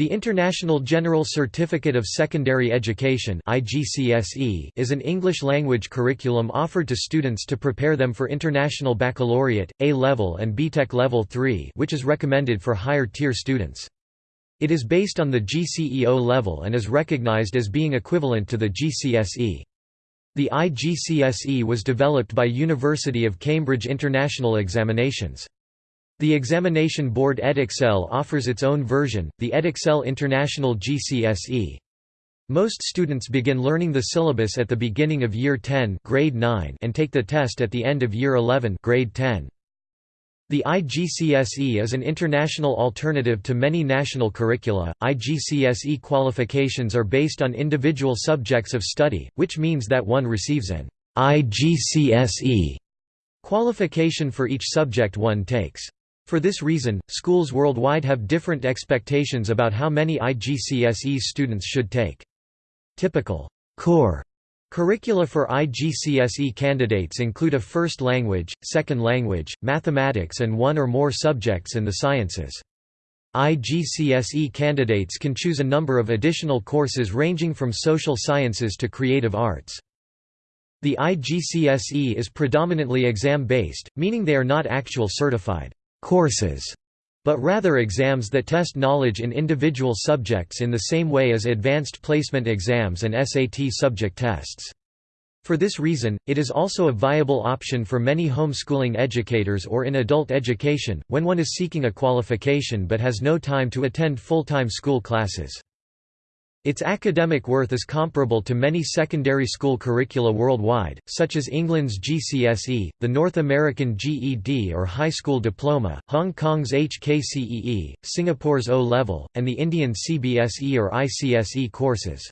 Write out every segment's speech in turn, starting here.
The International General Certificate of Secondary Education is an English-language curriculum offered to students to prepare them for International Baccalaureate, A-Level and BTEC Level 3 which is recommended for higher-tier students. It is based on the GCE O level and is recognized as being equivalent to the GCSE. The IGCSE was developed by University of Cambridge International Examinations. The examination board Edexcel offers its own version, the Edexcel International GCSE. Most students begin learning the syllabus at the beginning of year 10 grade 9 and take the test at the end of year 11 grade 10. The IGCSE is an international alternative to many national curricula. IGCSE qualifications are based on individual subjects of study, which means that one receives an IGCSE qualification for each subject one takes. For this reason, schools worldwide have different expectations about how many IGCSE students should take. Typical core curricula for IGCSE candidates include a first language, second language, mathematics and one or more subjects in the sciences. IGCSE candidates can choose a number of additional courses ranging from social sciences to creative arts. The IGCSE is predominantly exam-based, meaning they are not actual certified courses, but rather exams that test knowledge in individual subjects in the same way as advanced placement exams and SAT subject tests. For this reason, it is also a viable option for many homeschooling educators or in adult education, when one is seeking a qualification but has no time to attend full-time school classes. Its academic worth is comparable to many secondary school curricula worldwide, such as England's GCSE, the North American GED or High School Diploma, Hong Kong's HKCEE, Singapore's O-Level, and the Indian CBSE or ICSE courses.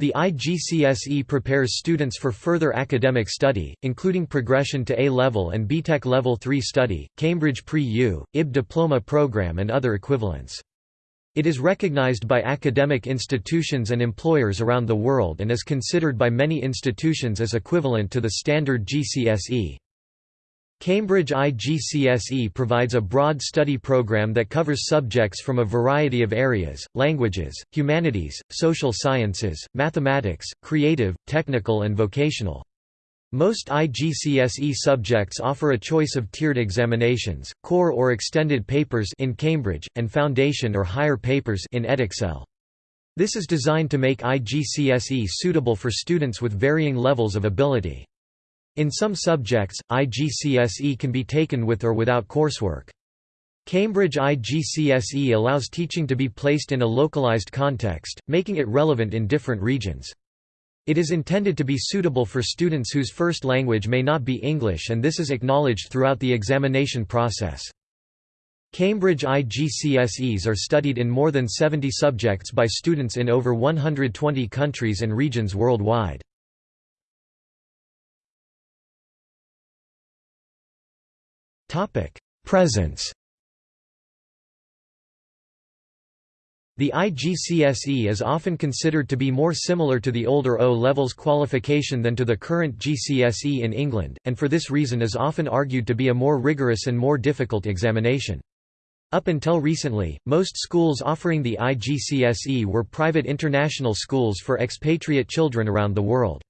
The IGCSE prepares students for further academic study, including progression to A-Level and BTEC Level 3 study, Cambridge Pre-U, IB diploma program and other equivalents. It is recognized by academic institutions and employers around the world and is considered by many institutions as equivalent to the standard GCSE. Cambridge IGCSE provides a broad study program that covers subjects from a variety of areas, languages, humanities, social sciences, mathematics, creative, technical and vocational. Most IGCSE subjects offer a choice of tiered examinations, core or extended papers in Cambridge, and foundation or higher papers in Edexcel. This is designed to make IGCSE suitable for students with varying levels of ability. In some subjects, IGCSE can be taken with or without coursework. Cambridge IGCSE allows teaching to be placed in a localized context, making it relevant in different regions. It is intended to be suitable for students whose first language may not be English and this is acknowledged throughout the examination process. Cambridge IGCSEs are studied in more than 70 subjects by students in over 120 countries and regions worldwide. Presence The IGCSE is often considered to be more similar to the older O-levels qualification than to the current GCSE in England, and for this reason is often argued to be a more rigorous and more difficult examination. Up until recently, most schools offering the IGCSE were private international schools for expatriate children around the world.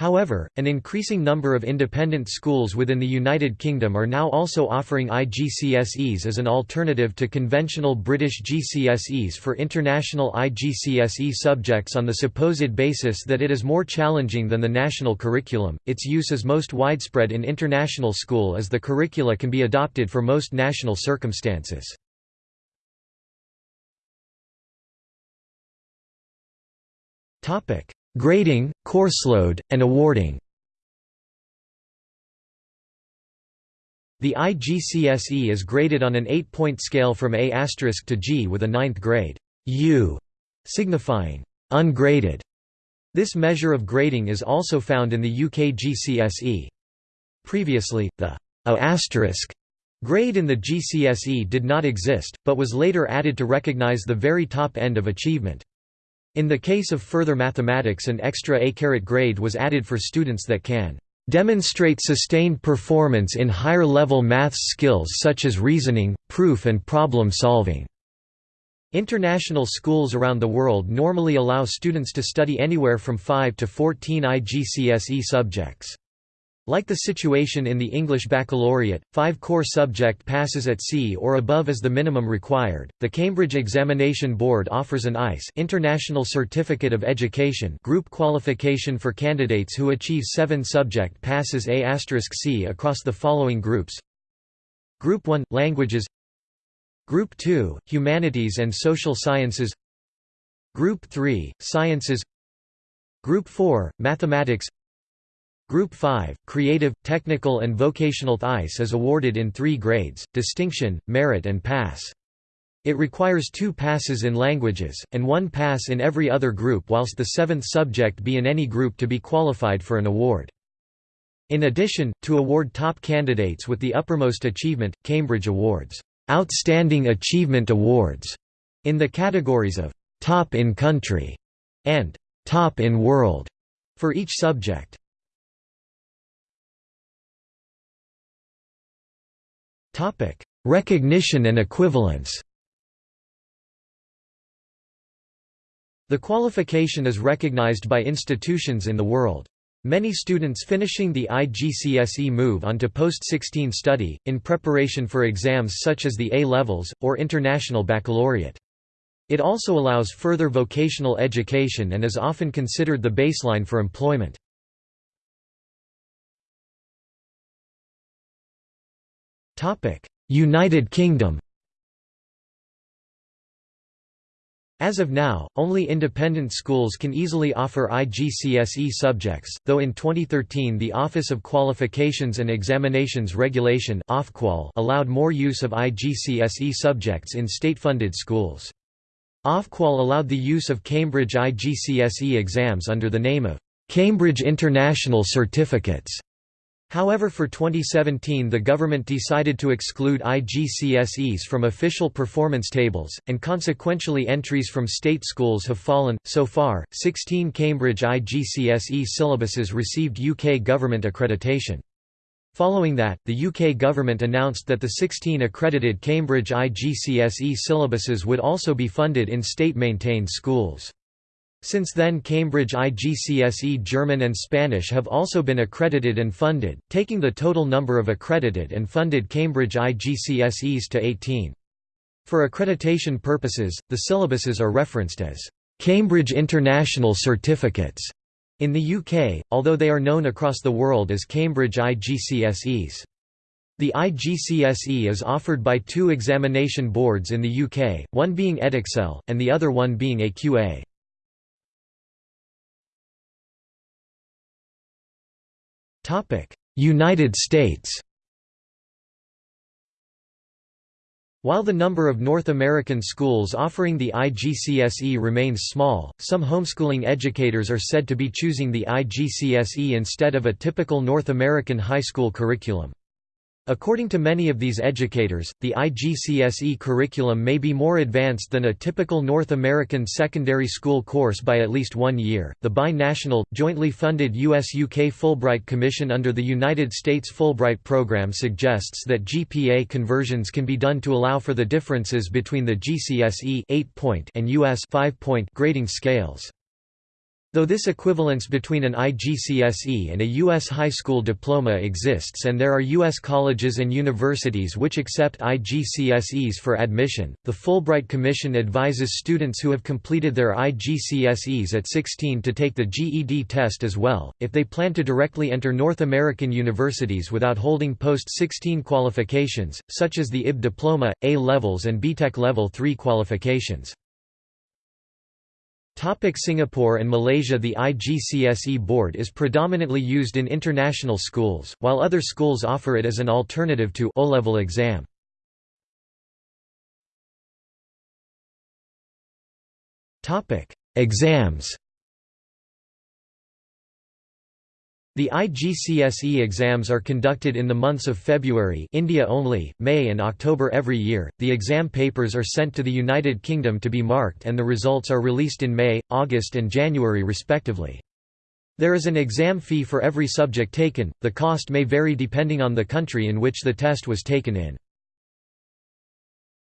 However, an increasing number of independent schools within the United Kingdom are now also offering IGCSEs as an alternative to conventional British GCSEs for international IGCSE subjects on the supposed basis that it is more challenging than the national curriculum. Its use is most widespread in international school as the curricula can be adopted for most national circumstances. Topic: Grading, courseload, and awarding The IGCSE is graded on an eight-point scale from A** to G with a ninth grade U signifying ungraded. This measure of grading is also found in the UK GCSE. Previously, the A** grade in the GCSE did not exist, but was later added to recognise the very top end of achievement. In the case of further mathematics an extra A grade was added for students that can demonstrate sustained performance in higher-level maths skills such as reasoning, proof and problem solving. International schools around the world normally allow students to study anywhere from 5 to 14 IGCSE subjects. Like the situation in the English Baccalaureate, five core subject passes at C or above is the minimum required. The Cambridge Examination Board offers an ICE International Certificate of Education group qualification for candidates who achieve seven subject passes A*C across the following groups. Group 1 – Languages Group 2 – Humanities and Social Sciences Group 3 – Sciences Group 4 – Mathematics Group 5, Creative, Technical and Vocational ICE is awarded in three grades, Distinction, Merit and Pass. It requires two passes in languages, and one pass in every other group whilst the seventh subject be in any group to be qualified for an award. In addition, to award top candidates with the uppermost achievement, Cambridge awards Outstanding Achievement Awards in the categories of Top in Country and Top in World for each subject. Topic: Recognition and equivalence. The qualification is recognized by institutions in the world. Many students finishing the IGCSE move on to post-16 study, in preparation for exams such as the A-levels, or International Baccalaureate. It also allows further vocational education and is often considered the baseline for employment. United Kingdom As of now, only independent schools can easily offer IGCSE subjects, though in 2013 the Office of Qualifications and Examinations Regulation allowed more use of IGCSE subjects in state-funded schools. Ofqual allowed the use of Cambridge IGCSE exams under the name of Cambridge International Certificates. However for 2017 the government decided to exclude IGCSEs from official performance tables, and consequentially entries from state schools have fallen. So far, 16 Cambridge IGCSE syllabuses received UK government accreditation. Following that, the UK government announced that the 16 accredited Cambridge IGCSE syllabuses would also be funded in state-maintained schools. Since then Cambridge IGCSE German and Spanish have also been accredited and funded, taking the total number of accredited and funded Cambridge IGCSEs to 18. For accreditation purposes, the syllabuses are referenced as Cambridge International Certificates in the UK, although they are known across the world as Cambridge IGCSEs. The IGCSE is offered by two examination boards in the UK, one being Edexcel, and the other one being AQA. United States While the number of North American schools offering the IGCSE remains small, some homeschooling educators are said to be choosing the IGCSE instead of a typical North American high school curriculum. According to many of these educators, the IGCSE curriculum may be more advanced than a typical North American secondary school course by at least one year. The bi-national, jointly funded US UK Fulbright Commission under the United States Fulbright program suggests that GPA conversions can be done to allow for the differences between the GCSE 8 point and US 5 point grading scales. Though this equivalence between an IGCSE and a U.S. high school diploma exists and there are U.S. colleges and universities which accept IGCSEs for admission, the Fulbright Commission advises students who have completed their IGCSEs at 16 to take the GED test as well, if they plan to directly enter North American universities without holding post-16 qualifications, such as the IB diploma, A-levels and BTEC Level 3 qualifications. Topic Singapore and Malaysia The IGCSE board is predominantly used in international schools, while other schools offer it as an alternative to O-level exam. Exams The IGCSE exams are conducted in the months of February India only, May and October every year. The exam papers are sent to the United Kingdom to be marked and the results are released in May, August and January respectively. There is an exam fee for every subject taken, the cost may vary depending on the country in which the test was taken in.